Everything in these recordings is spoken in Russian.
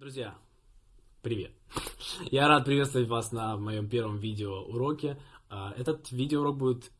Друзья, привет! Я рад приветствовать вас на моем первом видео уроке. А, этот видеоурок будет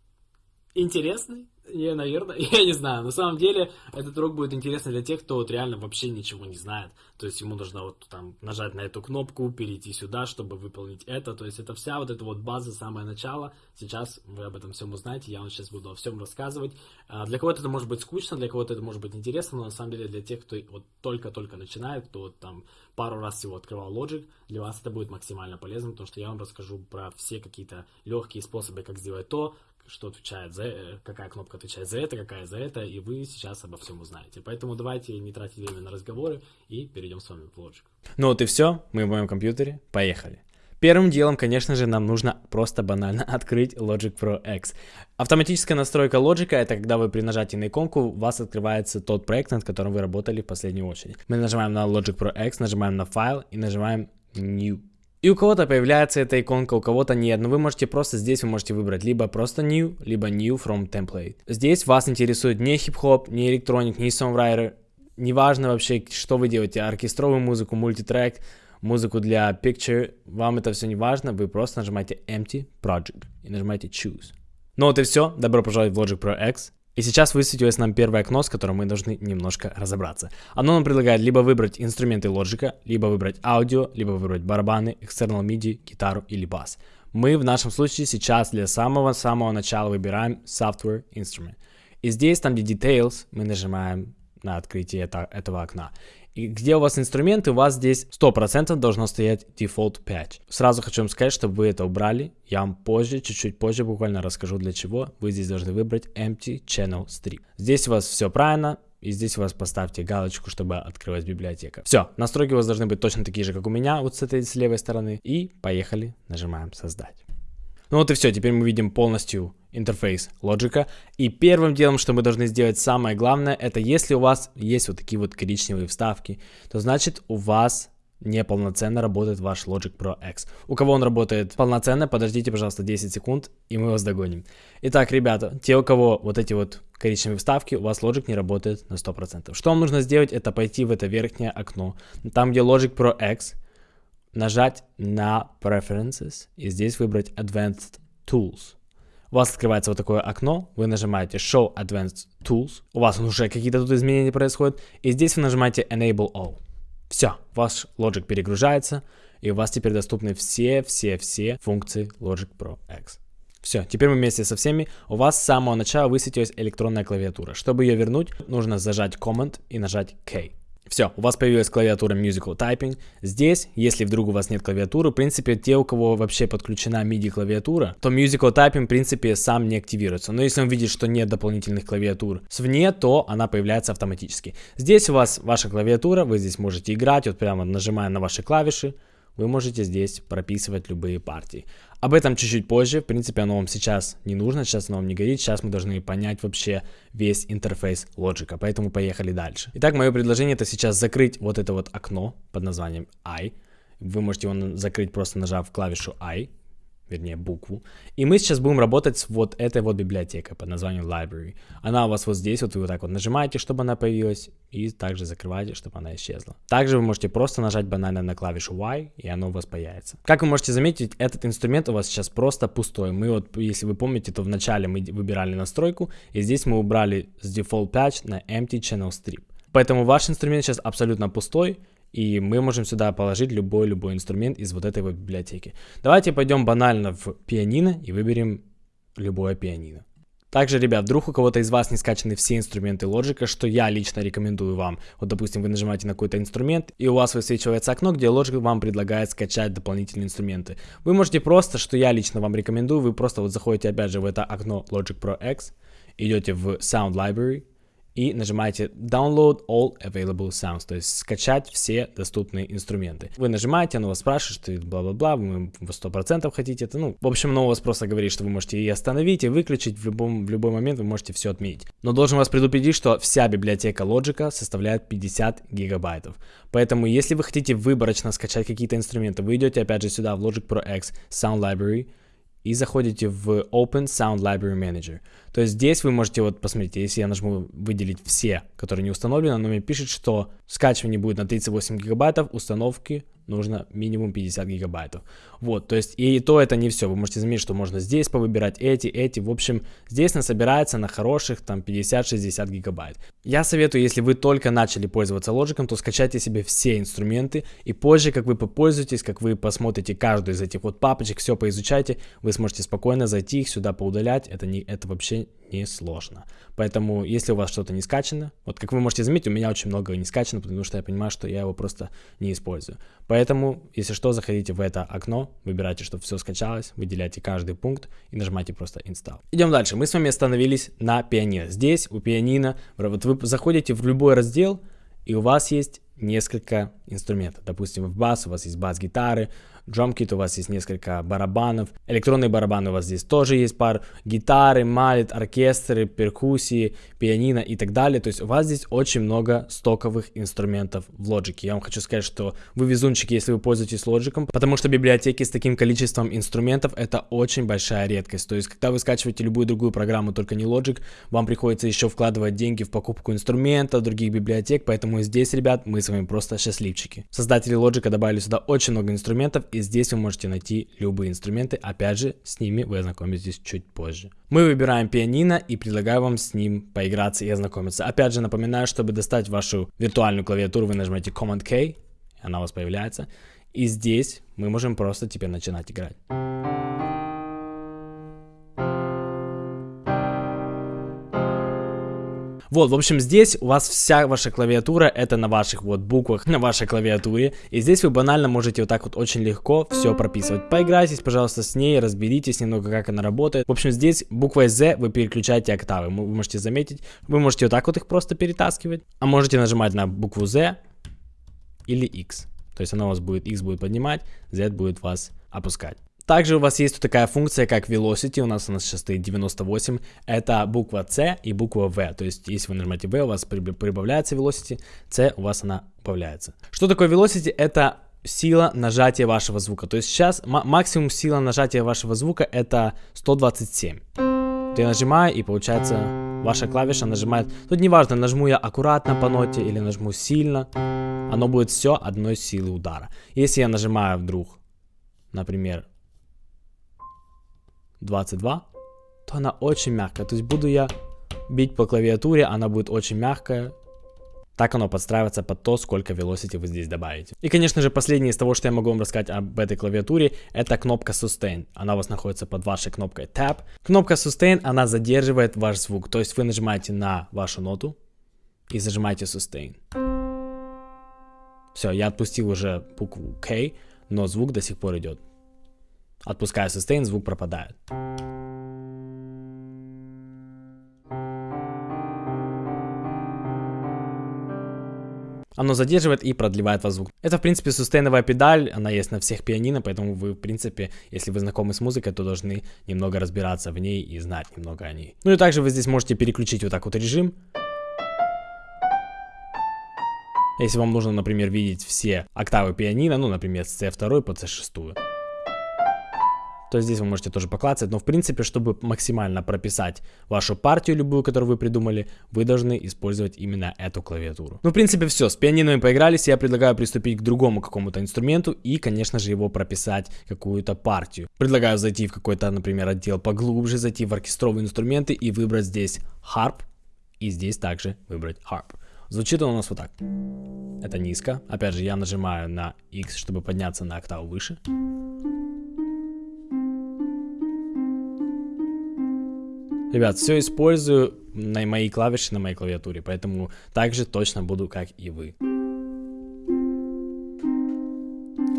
интересный, я, наверное, я не знаю. На самом деле, этот урок будет интересный для тех, кто вот реально вообще ничего не знает. То есть ему нужно вот там нажать на эту кнопку, перейти сюда, чтобы выполнить это. То есть это вся вот эта вот база, самое начало. Сейчас вы об этом всем узнаете, я вам сейчас буду о всем рассказывать. А, для кого-то это может быть скучно, для кого-то это может быть интересно, но на самом деле для тех, кто вот только-только начинает, кто вот там пару раз всего открывал Logic, для вас это будет максимально полезно, потому что я вам расскажу про все какие-то легкие способы, как сделать то, что отвечает за, э, какая кнопка отвечает за это, какая за это, и вы сейчас обо всем узнаете. Поэтому давайте не тратить время на разговоры и перейдем с вами в Logic. Ну вот и все, мы в моем компьютере, поехали. Первым делом, конечно же, нам нужно просто банально открыть Logic Pro X. Автоматическая настройка Logic это когда вы при нажатии на иконку у вас открывается тот проект, над которым вы работали в последнюю очередь. Мы нажимаем на Logic Pro X, нажимаем на файл и нажимаем New. И у кого-то появляется эта иконка, у кого-то нет, но вы можете просто здесь, вы можете выбрать либо просто New, либо New from Template. Здесь вас интересует не хип-хоп, не электроник, не songwriter, неважно вообще, что вы делаете, оркестровую музыку, мультитрек, музыку для picture, вам это все не важно, вы просто нажимаете Empty Project и нажимаете Choose. Ну вот и все, добро пожаловать в Logic Pro X. И сейчас высветилось нам первое окно, с которым мы должны немножко разобраться. Оно нам предлагает либо выбрать инструменты лоджика, либо выбрать аудио, либо выбрать барабаны, external MIDI, гитару или бас. Мы в нашем случае сейчас для самого-самого начала выбираем Software Instrument. И здесь, там где Details, мы нажимаем на открытие это, этого окна. И где у вас инструменты, у вас здесь 100% должно стоять Default Patch. Сразу хочу вам сказать, чтобы вы это убрали. Я вам позже, чуть-чуть позже буквально расскажу для чего. Вы здесь должны выбрать Empty Channel Strip. Здесь у вас все правильно. И здесь у вас поставьте галочку, чтобы открылась библиотека. Все, настройки у вас должны быть точно такие же, как у меня, вот с этой с левой стороны. И поехали, нажимаем создать. Ну вот и все, теперь мы видим полностью интерфейс лоджика. И первым делом, что мы должны сделать самое главное, это если у вас есть вот такие вот коричневые вставки, то значит у вас неполноценно работает ваш Logic Pro X. У кого он работает полноценно, подождите, пожалуйста, 10 секунд, и мы вас догоним. Итак, ребята, те, у кого вот эти вот коричневые вставки, у вас Logic не работает на 100%. Что вам нужно сделать, это пойти в это верхнее окно, там, где Logic Pro X, нажать на Preferences и здесь выбрать Advanced Tools. У вас открывается вот такое окно, вы нажимаете Show Advanced Tools, у вас уже какие-то тут изменения происходят, и здесь вы нажимаете Enable All. Все, ваш Logic перегружается, и у вас теперь доступны все-все-все функции Logic Pro X. Все, теперь мы вместе со всеми. У вас с самого начала высветилась электронная клавиатура. Чтобы ее вернуть, нужно зажать Command и нажать K. Все, у вас появилась клавиатура Musical Typing. Здесь, если вдруг у вас нет клавиатуры, в принципе, те, у кого вообще подключена MIDI клавиатура, то Musical Typing, в принципе, сам не активируется. Но если он видит, что нет дополнительных клавиатур свне, то она появляется автоматически. Здесь у вас ваша клавиатура, вы здесь можете играть, вот прямо нажимая на ваши клавиши, вы можете здесь прописывать любые партии. Об этом чуть-чуть позже, в принципе, оно вам сейчас не нужно, сейчас оно вам не горит, сейчас мы должны понять вообще весь интерфейс лоджика, поэтому поехали дальше. Итак, мое предложение это сейчас закрыть вот это вот окно под названием I. Вы можете его закрыть просто нажав клавишу I, вернее букву. И мы сейчас будем работать с вот этой вот библиотекой под названием library. Она у вас вот здесь, вот вы вот так вот нажимаете, чтобы она появилась, и также закрываете, чтобы она исчезла. Также вы можете просто нажать банально на клавишу Y, и оно у вас появится. Как вы можете заметить, этот инструмент у вас сейчас просто пустой. Мы вот, если вы помните, то вначале мы выбирали настройку, и здесь мы убрали с default patch на empty channel strip. Поэтому ваш инструмент сейчас абсолютно пустой, и мы можем сюда положить любой-любой инструмент из вот этой вот библиотеки. Давайте пойдем банально в пианино и выберем любое пианино. Также, ребят, вдруг у кого-то из вас не скачаны все инструменты Logic, что я лично рекомендую вам. Вот, допустим, вы нажимаете на какой-то инструмент, и у вас высвечивается окно, где Logic вам предлагает скачать дополнительные инструменты. Вы можете просто, что я лично вам рекомендую, вы просто вот заходите опять же в это окно Logic Pro X, идете в Sound Library, и нажимаете Download All Available Sounds, то есть скачать все доступные инструменты. Вы нажимаете, оно вас спрашивает, что бла-бла-бла, вы 100% хотите это, ну, в общем, оно у вас просто говорит, что вы можете и остановить, и выключить, в, любом, в любой момент вы можете все отменить. Но должен вас предупредить, что вся библиотека Logic составляет 50 гигабайтов. Поэтому, если вы хотите выборочно скачать какие-то инструменты, вы идете опять же сюда в Logic Pro X Sound Library, и заходите в Open Sound Library Manager. То есть здесь вы можете, вот посмотрите, если я нажму выделить все, которые не установлены, оно мне пишет, что скачивание будет на 38 гигабайтов, установки нужно минимум 50 гигабайтов. Вот, то есть и то это не все. Вы можете заметить, что можно здесь повыбирать эти, эти. В общем, здесь насобирается на хороших там 50-60 гигабайт. Я советую, если вы только начали пользоваться Logic, то скачайте себе все инструменты и позже, как вы попользуетесь, как вы посмотрите каждую из этих вот папочек, все поизучайте, вы сможете спокойно зайти их сюда поудалять. Это, не, это вообще не сложно. Поэтому, если у вас что-то не скачано, вот как вы можете заметить, у меня очень много не скачано, потому что я понимаю, что я его просто не использую. Поэтому, если что, заходите в это окно, выбирайте, чтобы все скачалось, выделяйте каждый пункт и нажимайте просто Install. Идем дальше. Мы с вами остановились на пианино. Здесь у пианино, вот вы заходите в любой раздел, и у вас есть несколько инструментов. Допустим, в бас у вас есть бас-гитары, Drum у вас есть несколько барабанов, электронные барабаны у вас здесь тоже есть пар, гитары, малит, оркестры, перкуссии, пианино и так далее. То есть у вас здесь очень много стоковых инструментов в Logic. Я вам хочу сказать, что вы везунчики, если вы пользуетесь Logic, потому что библиотеки с таким количеством инструментов это очень большая редкость. То есть когда вы скачиваете любую другую программу, только не Logic, вам приходится еще вкладывать деньги в покупку инструментов, других библиотек, поэтому здесь, ребят, мы с вами просто счастливчики. Создатели Logic добавили сюда очень много инструментов и здесь вы можете найти любые инструменты, опять же, с ними вы ознакомитесь чуть позже. Мы выбираем пианино и предлагаю вам с ним поиграться и ознакомиться. Опять же, напоминаю, чтобы достать вашу виртуальную клавиатуру, вы нажмете Command-K, она у вас появляется, и здесь мы можем просто теперь начинать играть. Вот, в общем, здесь у вас вся ваша клавиатура, это на ваших вот буквах, на вашей клавиатуре. И здесь вы банально можете вот так вот очень легко все прописывать. Поиграйтесь, пожалуйста, с ней, разберитесь немного, как она работает. В общем, здесь буквой Z вы переключаете октавы. Вы можете заметить, вы можете вот так вот их просто перетаскивать. А можете нажимать на букву Z или X. То есть она у вас будет, X будет поднимать, Z будет вас опускать. Также у вас есть тут такая функция, как velocity, у нас у нас сейчас стоит 98, это буква C и буква V, то есть если вы нажимаете V, у вас прибавляется velocity, C у вас она убавляется. Что такое velocity? Это сила нажатия вашего звука, то есть сейчас максимум сила нажатия вашего звука это 127. Я нажимаю и получается ваша клавиша нажимает, тут неважно, нажму я аккуратно по ноте или нажму сильно, оно будет все одной силы удара. Если я нажимаю вдруг, например, 22, то она очень мягкая. То есть буду я бить по клавиатуре, она будет очень мягкая. Так оно подстраивается под то, сколько velocity вы здесь добавите. И, конечно же, последнее из того, что я могу вам рассказать об этой клавиатуре, это кнопка Sustain. Она у вас находится под вашей кнопкой Tab. Кнопка Sustain, она задерживает ваш звук. То есть вы нажимаете на вашу ноту и зажимаете Sustain. Все, я отпустил уже букву K, но звук до сих пор идет. Отпускаю sustain, звук пропадает. Оно задерживает и продлевает вас звук. Это, в принципе, сустейновая педаль, она есть на всех пианино, поэтому вы, в принципе, если вы знакомы с музыкой, то должны немного разбираться в ней и знать немного о ней. Ну и также вы здесь можете переключить вот так вот режим. Если вам нужно, например, видеть все октавы пианино, ну, например, с C2 по C6 то здесь вы можете тоже поклацать. Но в принципе, чтобы максимально прописать вашу партию любую, которую вы придумали, вы должны использовать именно эту клавиатуру. Ну, в принципе, все. С пианино поигрались. Я предлагаю приступить к другому какому-то инструменту и, конечно же, его прописать какую-то партию. Предлагаю зайти в какой-то, например, отдел поглубже, зайти в оркестровые инструменты и выбрать здесь harp. И здесь также выбрать harp. Звучит он у нас вот так. Это низко. Опять же, я нажимаю на X, чтобы подняться на октаву выше. Ребят, все использую на мои клавиши на моей клавиатуре, поэтому также точно буду, как и вы.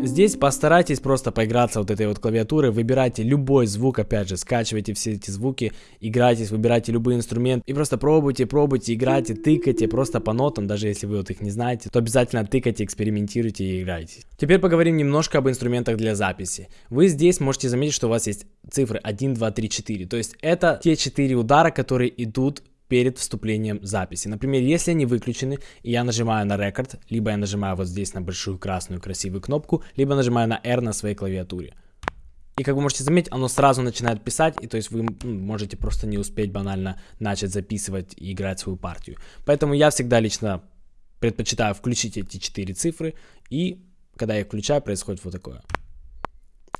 Здесь постарайтесь просто поиграться вот этой вот клавиатурой, выбирайте любой звук, опять же, скачивайте все эти звуки, играйтесь, выбирайте любой инструмент и просто пробуйте, пробуйте, играйте, тыкайте просто по нотам, даже если вы вот их не знаете, то обязательно тыкайте, экспериментируйте и играйте. Теперь поговорим немножко об инструментах для записи. Вы здесь можете заметить, что у вас есть цифры 1, 2, 3, 4, то есть это те 4 удара, которые идут перед вступлением записи. Например, если они выключены, и я нажимаю на рекорд, либо я нажимаю вот здесь на большую красную красивую кнопку, либо нажимаю на R на своей клавиатуре. И как вы можете заметить, оно сразу начинает писать, и то есть вы ну, можете просто не успеть банально начать записывать и играть свою партию. Поэтому я всегда лично предпочитаю включить эти четыре цифры, и когда я включаю, происходит вот такое.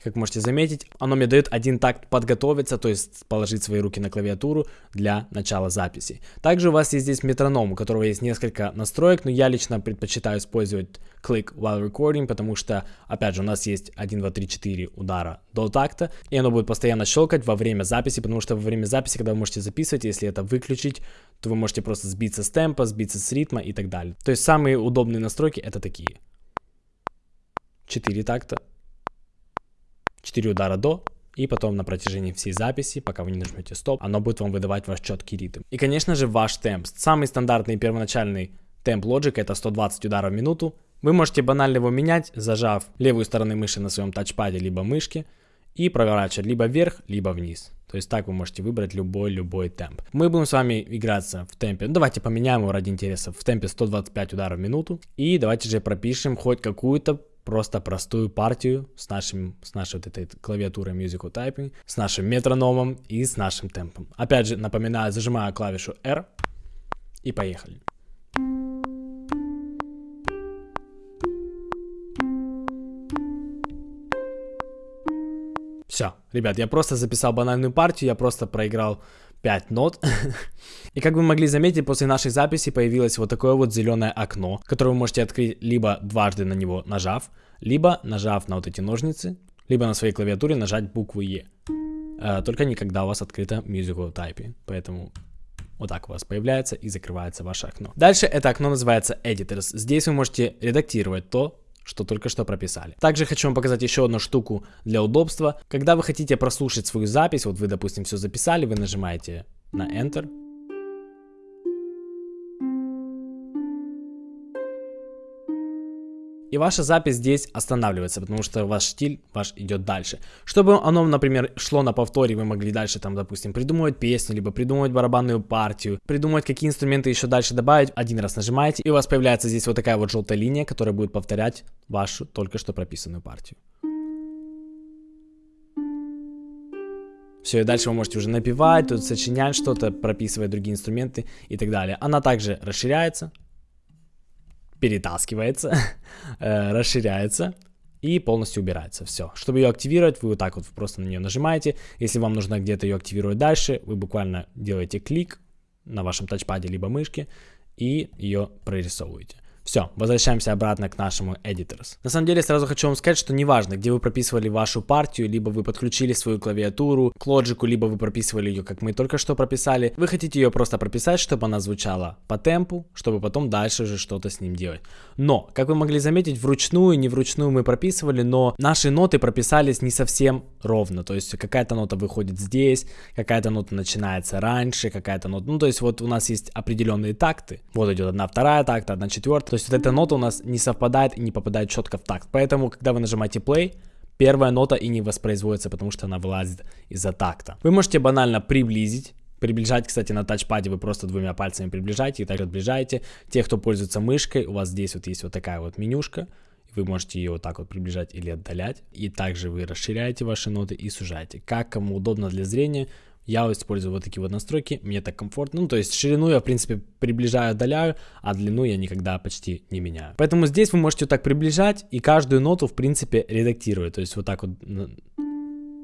Как можете заметить, оно мне дает один такт подготовиться, то есть положить свои руки на клавиатуру для начала записи. Также у вас есть здесь метроном, у которого есть несколько настроек, но я лично предпочитаю использовать click while recording, потому что, опять же, у нас есть 1, 2, 3, 4 удара до такта, и оно будет постоянно щелкать во время записи, потому что во время записи, когда вы можете записывать, если это выключить, то вы можете просто сбиться с темпа, сбиться с ритма и так далее. То есть самые удобные настройки это такие. 4 такта, 4 удара до, и потом на протяжении всей записи, пока вы не нажмете стоп, оно будет вам выдавать ваш четкий ритм. И, конечно же, ваш темп. Самый стандартный первоначальный темп Logic это 120 ударов в минуту. Вы можете банально его менять, зажав левую сторону мыши на своем тачпаде либо мышке и проворачивать либо вверх, либо вниз. То есть так вы можете выбрать любой-любой темп. Мы будем с вами играться в темпе, ну, давайте поменяем его ради интереса, в темпе 125 ударов в минуту. И давайте же пропишем хоть какую-то просто простую партию с, нашим, с нашей вот этой клавиатурой Musical Typing, с нашим метрономом и с нашим темпом. Опять же, напоминаю, зажимаю клавишу R и поехали. Все, ребят, я просто записал банальную партию, я просто проиграл 5 нот. И как вы могли заметить, после нашей записи появилось вот такое вот зеленое окно, которое вы можете открыть либо дважды на него нажав, либо нажав на вот эти ножницы, либо на своей клавиатуре нажать букву Е. Э, только не когда у вас открыто Musical Type. Поэтому вот так у вас появляется и закрывается ваше окно. Дальше это окно называется Editors. Здесь вы можете редактировать то, что только что прописали. Также хочу вам показать еще одну штуку для удобства. Когда вы хотите прослушать свою запись, вот вы, допустим, все записали, вы нажимаете на Enter, и ваша запись здесь останавливается, потому что ваш стиль ваш идет дальше. Чтобы оно, например, шло на повторе, вы могли дальше там, допустим, придумывать песню, либо придумывать барабанную партию, придумать какие инструменты еще дальше добавить, один раз нажимаете, и у вас появляется здесь вот такая вот желтая линия, которая будет повторять вашу только что прописанную партию. Все, и дальше вы можете уже напевать, тут сочинять что-то, прописывать другие инструменты и так далее. Она также расширяется, перетаскивается, э, расширяется и полностью убирается. Все. Чтобы ее активировать, вы вот так вот просто на нее нажимаете. Если вам нужно где-то ее активировать дальше, вы буквально делаете клик на вашем тачпаде либо мышке и ее прорисовываете. Все, возвращаемся обратно к нашему Editors. На самом деле, сразу хочу вам сказать, что неважно, где вы прописывали вашу партию, либо вы подключили свою клавиатуру к лоджику, либо вы прописывали ее, как мы только что прописали, вы хотите ее просто прописать, чтобы она звучала по темпу, чтобы потом дальше уже что-то с ним делать. Но, как вы могли заметить, вручную, не вручную мы прописывали, но наши ноты прописались не совсем ровно, то есть какая-то нота выходит здесь, какая-то нота начинается раньше, какая-то нота, ну то есть вот у нас есть определенные такты, вот идет одна вторая такта, одна четвертая, то есть вот эта нота у нас не совпадает и не попадает четко в такт. Поэтому, когда вы нажимаете play, первая нота и не воспроизводится, потому что она вылазит из-за такта. Вы можете банально приблизить Приближать, кстати, на тачпаде вы просто двумя пальцами приближаете и также отближаете. Те, кто пользуется мышкой, у вас здесь вот есть вот такая вот менюшка. Вы можете ее вот так вот приближать или отдалять. И также вы расширяете ваши ноты и сужаете. Как кому удобно для зрения, я использую вот такие вот настройки, мне так комфортно. Ну, то есть ширину я, в принципе, приближаю, отдаляю, а длину я никогда почти не меняю. Поэтому здесь вы можете вот так приближать и каждую ноту, в принципе, редактировать. То есть вот так вот...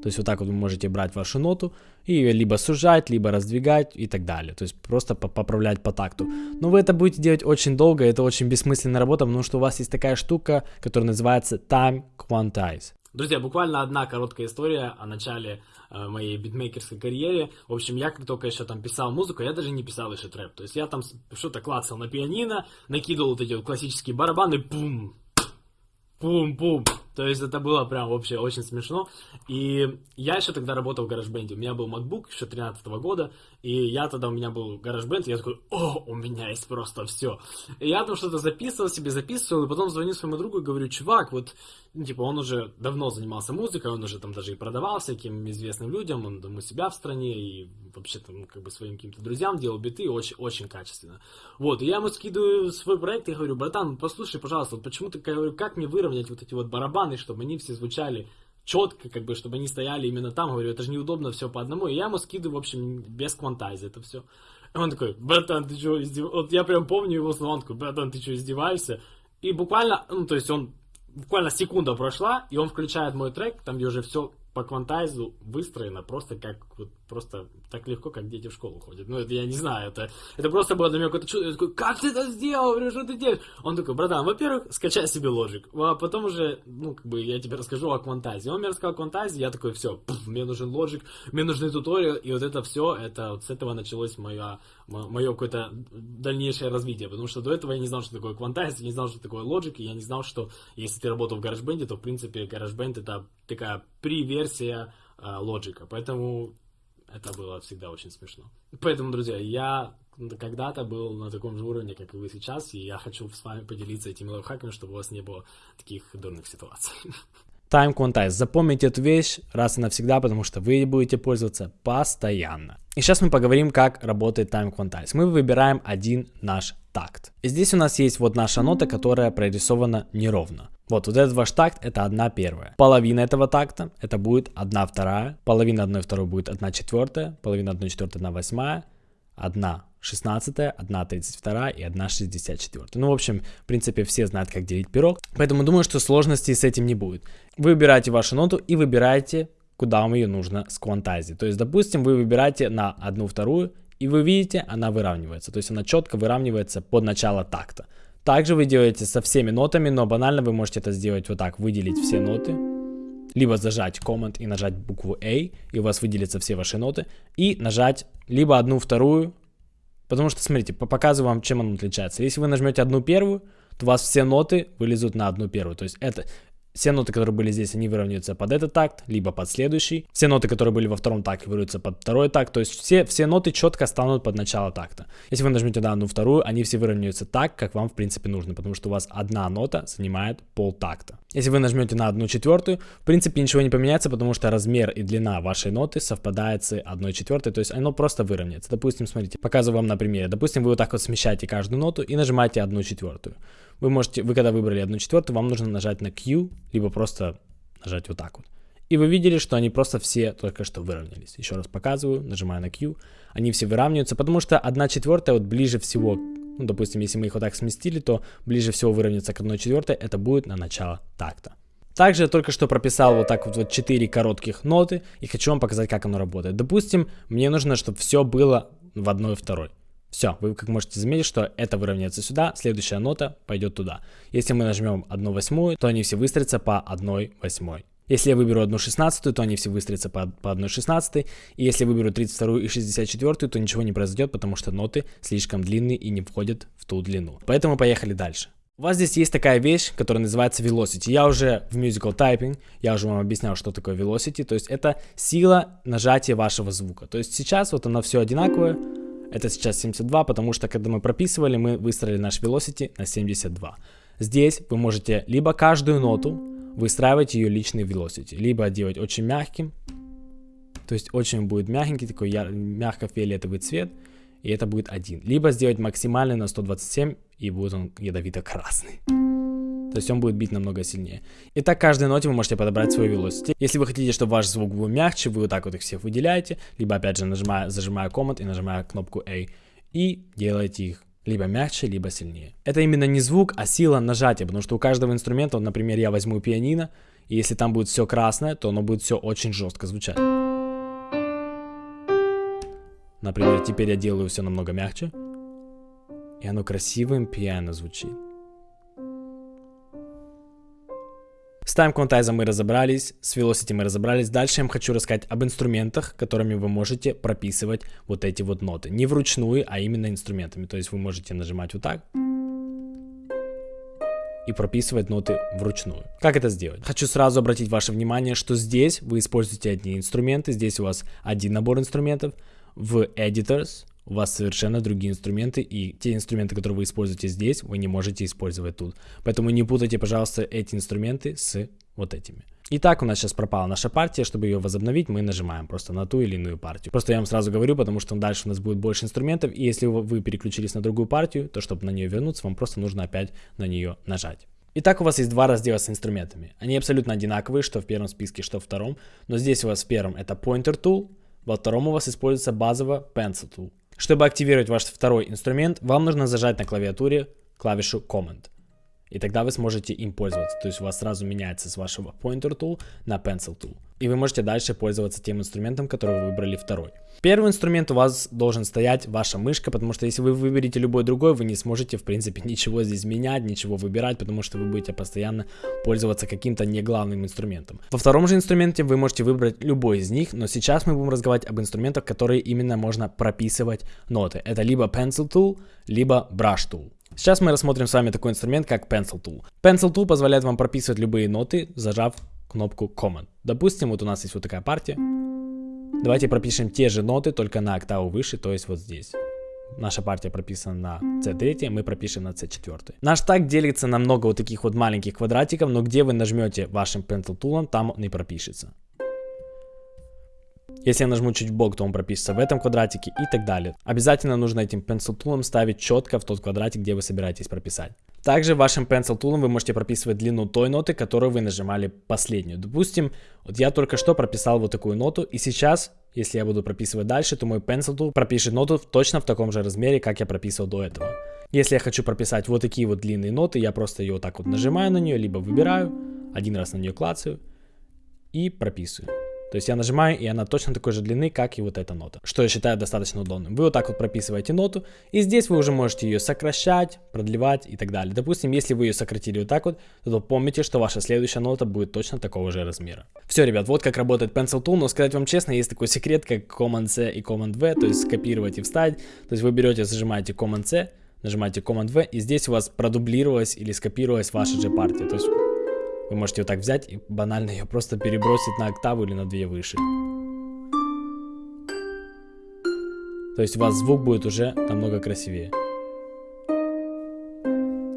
То есть вот так вот вы можете брать вашу ноту и ее либо сужать, либо раздвигать и так далее. То есть просто поправлять по такту. Но вы это будете делать очень долго, это очень бессмысленная работа, потому что у вас есть такая штука, которая называется Time Quantize. Друзья, буквально одна короткая история о начале э, моей битмейкерской карьере. В общем, я как только еще там писал музыку, я даже не писал еще трэп. То есть я там что-то клацал на пианино, накидывал вот эти вот классические барабаны, пум, пум-пум. То есть это было прям вообще очень смешно. И я еще тогда работал в гараж-бенде. У меня был MacBook еще 13 -го года. И я тогда, у меня был гараж-бенд. И я такой, о, у меня есть просто все. И я там что-то записывал себе, записывал. И потом звоню своему другу и говорю, чувак, вот, ну, типа, он уже давно занимался музыкой. Он уже там даже и продавал всяким известным людям. Он там у себя в стране. И вообще там как бы своим каким-то друзьям делал биты очень, очень качественно. Вот, и я ему скидываю свой проект и говорю, братан, послушай, пожалуйста, вот почему ты, как мне выровнять вот эти вот барабаны, чтобы они все звучали четко, как бы, чтобы они стояли именно там, говорю, это же неудобно все по одному, и я ему скидываю, в общем, без квантайза это все. И он такой, братан, ты что, издев... вот я прям помню его слова, он такой, братан, ты что, издеваешься? И буквально, ну, то есть он, буквально секунда прошла, и он включает мой трек, там, где уже все по квантайзу выстроено просто как вот просто так легко, как дети в школу ходят. Ну, это я не знаю, это, это просто было для меня какое-то чудо. Я такой, как ты это сделал? Говорю, что ты делаешь? Он такой, братан, во-первых, скачай себе лоджик, а потом уже, ну, как бы, я тебе расскажу о квантайзе. Он мне рассказал о квантайзе, я такой, все, мне нужен лоджик, мне нужны туториал, и вот это все, это вот с этого началось моя, мое какое-то дальнейшее развитие, потому что до этого я не знал, что такое квантайз, я не знал, что такое лоджик, и я не знал, что если ты работал в GarageBand, то, в принципе, GarageBand это такая при-версия лоджика, поэтому это было всегда очень смешно. Поэтому, друзья, я когда-то был на таком же уровне, как и вы сейчас, и я хочу с вами поделиться этими лайфхаками, чтобы у вас не было таких дурных ситуаций. Time Quantize. Запомните эту вещь раз и навсегда, потому что вы будете пользоваться постоянно. И сейчас мы поговорим, как работает Time Quantize. Мы выбираем один наш такт. И здесь у нас есть вот наша нота, которая прорисована неровно. Вот, вот этот ваш такт это одна первая. Половина этого такта это будет одна вторая. Половина одной второй будет одна четвертая. Половина одной четвертой одна восьмая. Одна шестнадцатая, одна тридцать вторая и одна шестьдесят четвертая. Ну, в общем, в принципе, все знают, как делить пирог. Поэтому думаю, что сложностей с этим не будет. Вы выбираете вашу ноту и выбираете, куда вам ее нужно с квантази. То есть, допустим, вы выбираете на одну вторую, и вы видите, она выравнивается. То есть она четко выравнивается под начало такта. Также вы делаете со всеми нотами, но банально вы можете это сделать вот так, выделить все ноты, либо зажать Command и нажать букву A, и у вас выделятся все ваши ноты, и нажать либо одну вторую, потому что, смотрите, показываю вам, чем он отличается. Если вы нажмете одну первую, то у вас все ноты вылезут на одну первую. То есть это все ноты, которые были здесь, они выровняются под этот такт, либо под следующий. Все ноты, которые были во втором такте, выровняются под второй такт. То есть все, все ноты четко станут под начало такта. Если вы нажмете на одну вторую, они все выровняются так, как вам в принципе нужно, потому что у вас одна нота занимает пол такта. Если вы нажмете на одну четвертую, в принципе ничего не поменяется, потому что размер и длина вашей ноты совпадает с одной четвертой, то есть оно просто выровняется. Допустим, смотрите, показываю вам на примере. Допустим, вы вот так вот смещаете каждую ноту и нажимаете одну четвертую. Вы можете, вы когда выбрали одну четвертую, вам нужно нажать на Q, либо просто нажать вот так вот. И вы видели, что они просто все только что выровнялись. Еще раз показываю, нажимаю на Q. Они все выравниваются, потому что 1 четвертая вот ближе всего, ну, допустим, если мы их вот так сместили, то ближе всего выровняться к 1 четвертой, это будет на начало такта. Также я только что прописал вот так вот, вот 4 коротких ноты и хочу вам показать, как оно работает. Допустим, мне нужно, чтобы все было в одной второй. Все, вы как можете заметить, что это выровняется сюда, следующая нота пойдет туда. Если мы нажмем 1 восьмую, то они все выстроятся по 1 восьмой. Если я выберу одну шестнадцатую, то они все выстроятся по, по одной шестнадцатой. И если выберу 32 и 64, то ничего не произойдет, потому что ноты слишком длинные и не входят в ту длину. Поэтому поехали дальше. У вас здесь есть такая вещь, которая называется velocity. Я уже в musical typing, я уже вам объяснял, что такое velocity. То есть это сила нажатия вашего звука. То есть сейчас вот оно все одинаковое. Это сейчас 72, потому что когда мы прописывали, мы выстроили наш velocity на 72. Здесь вы можете либо каждую ноту выстраивать ее личный velocity, либо делать очень мягким, то есть очень будет мягенький, такой мягко-фиолетовый цвет, и это будет один. Либо сделать максимальный на 127, и будет он ядовито-красный. То есть он будет бить намного сильнее. И так каждой ноте вы можете подобрать свой velocity. Если вы хотите, чтобы ваш звук был мягче, вы вот так вот их всех выделяете, либо опять же нажимая, зажимая Command и нажимая кнопку A, и делаете их либо мягче, либо сильнее. Это именно не звук, а сила нажатия, потому что у каждого инструмента, вот, например, я возьму пианино, и если там будет все красное, то оно будет все очень жестко звучать. Например, теперь я делаю все намного мягче, и оно красивым пиано звучит. С тайм-квантайзом мы разобрались, с Velocity мы разобрались. Дальше я вам хочу рассказать об инструментах, которыми вы можете прописывать вот эти вот ноты. Не вручную, а именно инструментами. То есть вы можете нажимать вот так и прописывать ноты вручную. Как это сделать? Хочу сразу обратить ваше внимание, что здесь вы используете одни инструменты, здесь у вас один набор инструментов. В Editors у вас совершенно другие инструменты, и те инструменты, которые вы используете здесь, вы не можете использовать тут. Поэтому не путайте, пожалуйста, эти инструменты с вот этими. Итак, у нас сейчас пропала наша партия. Чтобы ее возобновить, мы нажимаем просто на ту или иную партию. Просто я вам сразу говорю, потому что дальше у нас будет больше инструментов. И если вы переключились на другую партию, то чтобы на нее вернуться, вам просто нужно опять на нее нажать. Итак, у вас есть два раздела с инструментами. Они абсолютно одинаковые, что в первом списке, что в втором. Но здесь у вас в первом это Pointer Tool, во втором у вас используется базово Pencil Tool. Чтобы активировать ваш второй инструмент, вам нужно зажать на клавиатуре клавишу Command. И тогда вы сможете им пользоваться. То есть у вас сразу меняется с вашего Pointer Tool на Pencil Tool. И вы можете дальше пользоваться тем инструментом, который вы выбрали второй. Первый инструмент у вас должен стоять ваша мышка, потому что если вы выберете любой другой, вы не сможете в принципе ничего здесь менять, ничего выбирать, потому что вы будете постоянно пользоваться каким-то не главным инструментом. Во втором же инструменте вы можете выбрать любой из них, но сейчас мы будем разговаривать об инструментах, которые именно можно прописывать ноты. Это либо Pencil Tool, либо Brush Tool. Сейчас мы рассмотрим с вами такой инструмент, как Pencil Tool. Pencil Tool позволяет вам прописывать любые ноты, зажав кнопку Command. Допустим, вот у нас есть вот такая партия. Давайте пропишем те же ноты, только на октаву выше, то есть вот здесь. Наша партия прописана на C3, мы пропишем на C4. Наш так делится на много вот таких вот маленьких квадратиков, но где вы нажмете вашим Pencil Tool, там он и пропишется. Если я нажму чуть в бок, то он пропишется в этом квадратике и так далее. Обязательно нужно этим Pencil Tool ставить четко в тот квадратик, где вы собираетесь прописать. Также вашим Pencil Tool вы можете прописывать длину той ноты, которую вы нажимали последнюю. Допустим, вот я только что прописал вот такую ноту, и сейчас, если я буду прописывать дальше, то мой Pencil Tool пропишет ноту точно в таком же размере, как я прописывал до этого. Если я хочу прописать вот такие вот длинные ноты, я просто ее вот так вот нажимаю на нее, либо выбираю, один раз на нее клацаю и прописываю. То есть я нажимаю, и она точно такой же длины, как и вот эта нота, что я считаю достаточно удобным. Вы вот так вот прописываете ноту, и здесь вы уже можете ее сокращать, продлевать и так далее. Допустим, если вы ее сократили вот так вот, то помните, что ваша следующая нота будет точно такого же размера. Все, ребят, вот как работает Pencil Tool, но сказать вам честно, есть такой секрет, как Command-C и Command-V, то есть скопировать и вставить. То есть вы берете, зажимаете Command-C, нажимаете Command-V, и здесь у вас продублировалась или скопировалась ваша же партия. То есть вы можете вот так взять и банально ее просто перебросить на октаву или на две выше. То есть у вас звук будет уже намного красивее.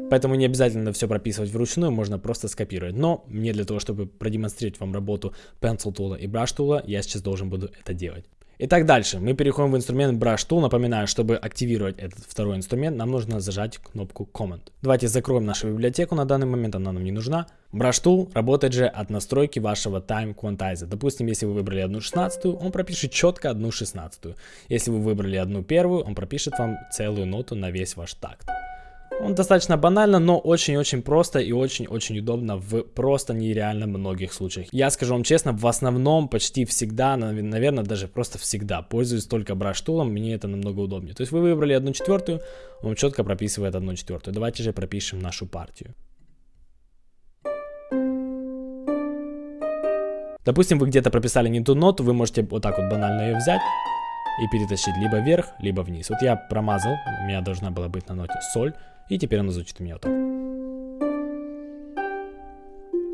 Поэтому не обязательно все прописывать вручную, можно просто скопировать. Но мне для того, чтобы продемонстрировать вам работу Pencil Tool и Brush Tool, я сейчас должен буду это делать. Итак, дальше мы переходим в инструмент Brush Tool. Напоминаю, чтобы активировать этот второй инструмент, нам нужно зажать кнопку Command. Давайте закроем нашу библиотеку на данный момент, она нам не нужна. Brush Tool работает же от настройки вашего Time Quantizer. Допустим, если вы выбрали одну шестнадцатую, он пропишет четко одну шестнадцатую. Если вы выбрали одну первую, он пропишет вам целую ноту на весь ваш такт. Он достаточно банально, но очень-очень просто и очень-очень удобно в просто нереально многих случаях. Я скажу вам честно, в основном почти всегда, наверное, даже просто всегда пользуюсь только браштулом, мне это намного удобнее. То есть вы выбрали одну четвертую, он четко прописывает одну четвертую. Давайте же пропишем нашу партию. Допустим, вы где-то прописали не ту ноту, вы можете вот так вот банально ее взять и перетащить либо вверх, либо вниз. Вот я промазал, у меня должна была быть на ноте соль, и теперь она звучит у меня вот так.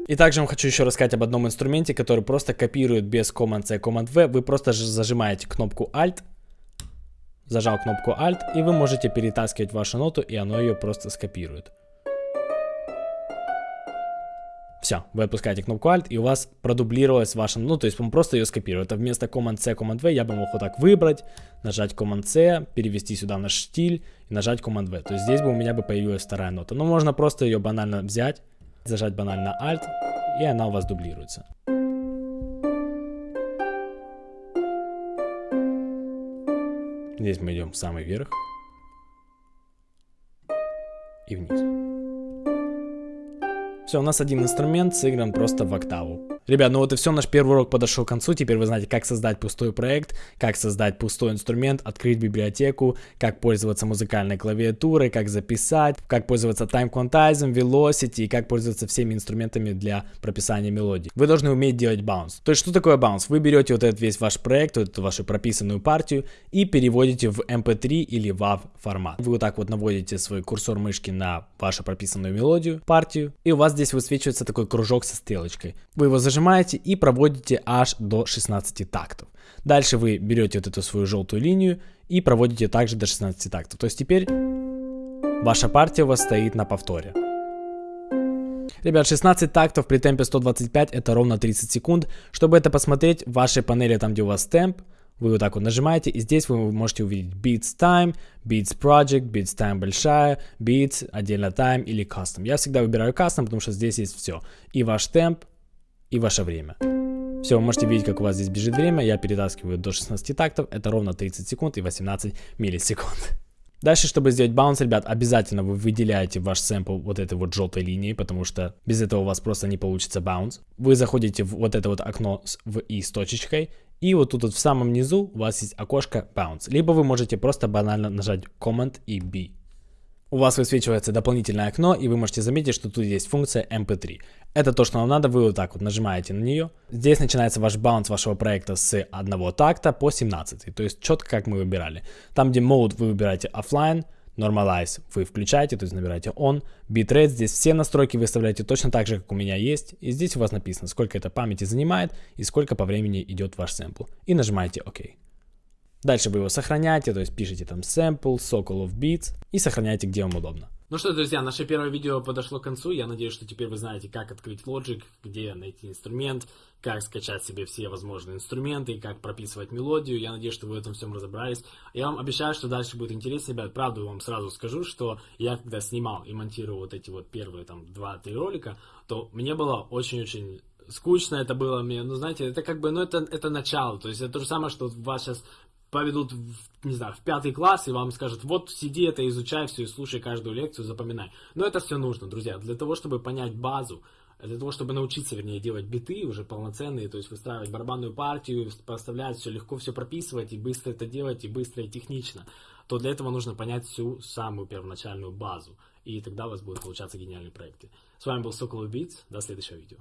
И также вам хочу еще рассказать об одном инструменте, который просто копирует без Command-C, Command-V. Вы просто зажимаете кнопку Alt, зажал кнопку Alt, и вы можете перетаскивать вашу ноту, и оно ее просто скопирует. Все, вы отпускаете кнопку Alt, и у вас продублировалась ваша, ну, то есть он просто ее скопирует. Это вместо Command-C, Command-V я бы мог вот так выбрать, нажать Command-C, перевести сюда наш штиль и нажать Command-V. То есть здесь бы у меня бы появилась вторая нота. Но можно просто ее банально взять, зажать банально Alt, и она у вас дублируется. Здесь мы идем в самый верх и вниз. Все, у нас один инструмент сыгран просто в октаву. Ребят, ну вот и все, наш первый урок подошел к концу. Теперь вы знаете, как создать пустой проект, как создать пустой инструмент, открыть библиотеку, как пользоваться музыкальной клавиатурой, как записать, как пользоваться time quantizing, velocity и как пользоваться всеми инструментами для прописания мелодий. Вы должны уметь делать bounce. То есть, что такое bounce? Вы берете вот этот весь ваш проект, вот эту вашу прописанную партию и переводите в MP3 или WAV формат. Вы вот так вот наводите свой курсор мышки на вашу прописанную мелодию, партию, и у вас здесь высвечивается такой кружок со стрелочкой. Вы его зажимаете и проводите аж до 16 тактов. Дальше вы берете вот эту свою желтую линию и проводите также до 16 тактов. То есть теперь ваша партия у вас стоит на повторе. Ребят, 16 тактов при темпе 125 это ровно 30 секунд. Чтобы это посмотреть, в вашей панели, там где у вас темп, вы вот так вот нажимаете, и здесь вы можете увидеть Beats Time, Beats Project, Beats Time большая, Beats, отдельно Time или Custom. Я всегда выбираю Custom, потому что здесь есть все. И ваш темп, и ваше время. Все, вы можете видеть, как у вас здесь бежит время. Я перетаскиваю до 16 тактов. Это ровно 30 секунд и 18 миллисекунд. Дальше, чтобы сделать баунс, ребят, обязательно вы выделяете ваш сэмпл вот этой вот желтой линией, потому что без этого у вас просто не получится баунс. Вы заходите в вот это вот окно в и с точечкой, и вот тут вот в самом низу у вас есть окошко bounce. Либо вы можете просто банально нажать Command и B у вас высвечивается дополнительное окно, и вы можете заметить, что тут есть функция MP3. Это то, что вам надо, вы вот так вот нажимаете на нее. Здесь начинается ваш баунс вашего проекта с одного такта по 17, то есть четко как мы выбирали. Там, где mode вы выбираете offline, normalize вы включаете, то есть набираете on, bitrate, здесь все настройки выставляете точно так же, как у меня есть, и здесь у вас написано, сколько это памяти занимает и сколько по времени идет ваш сэмпл, и нажимаете ОК. Дальше вы его сохраняете, то есть пишите там sample, Sokol of Beats и сохраняете, где вам удобно. Ну что, друзья, наше первое видео подошло к концу. Я надеюсь, что теперь вы знаете, как открыть Logic, где найти инструмент, как скачать себе все возможные инструменты, как прописывать мелодию. Я надеюсь, что вы в этом всем разобрались. Я вам обещаю, что дальше будет интереснее, ребят. Правда, вам сразу скажу, что я когда снимал и монтировал вот эти вот первые там 2-3 ролика, то мне было очень-очень скучно это было мне, ну, знаете, это как бы, ну, это, это начало, то есть это то же самое, что вас сейчас поведут, в, не знаю, в пятый класс и вам скажут, вот сиди это, изучай все и слушай каждую лекцию, запоминай. Но это все нужно, друзья, для того, чтобы понять базу, для того, чтобы научиться, вернее, делать биты уже полноценные, то есть выстраивать барабанную партию, поставлять все легко, все прописывать и быстро это делать, и быстро и технично, то для этого нужно понять всю самую первоначальную базу. И тогда у вас будут получаться гениальные проекты. С вами был Сокол Beats. До следующего видео.